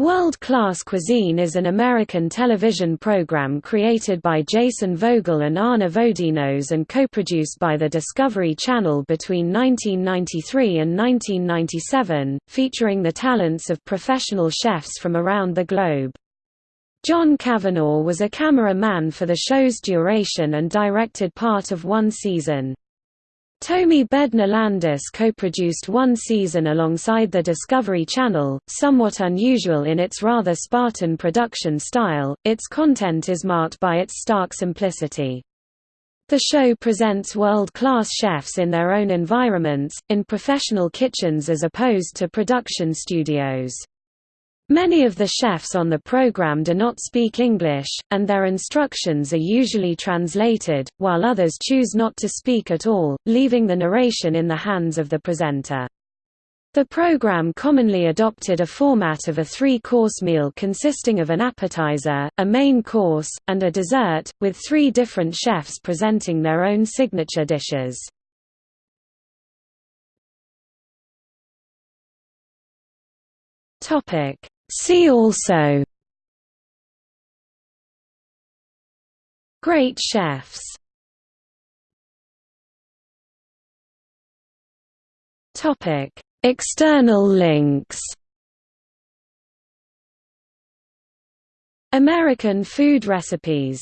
World Class Cuisine is an American television program created by Jason Vogel and Ana Vodinos and co-produced by the Discovery Channel between 1993 and 1997, featuring the talents of professional chefs from around the globe. John Kavanagh was a camera-man for the show's duration and directed part of one season. Tomi Bednar-Landis co-produced one season alongside the Discovery Channel, somewhat unusual in its rather Spartan production style, its content is marked by its stark simplicity. The show presents world-class chefs in their own environments, in professional kitchens as opposed to production studios. Many of the chefs on the program do not speak English, and their instructions are usually translated, while others choose not to speak at all, leaving the narration in the hands of the presenter. The program commonly adopted a format of a three-course meal consisting of an appetizer, a main course, and a dessert, with three different chefs presenting their own signature dishes. Topic See also. Great chefs. Topic. External links. American food recipes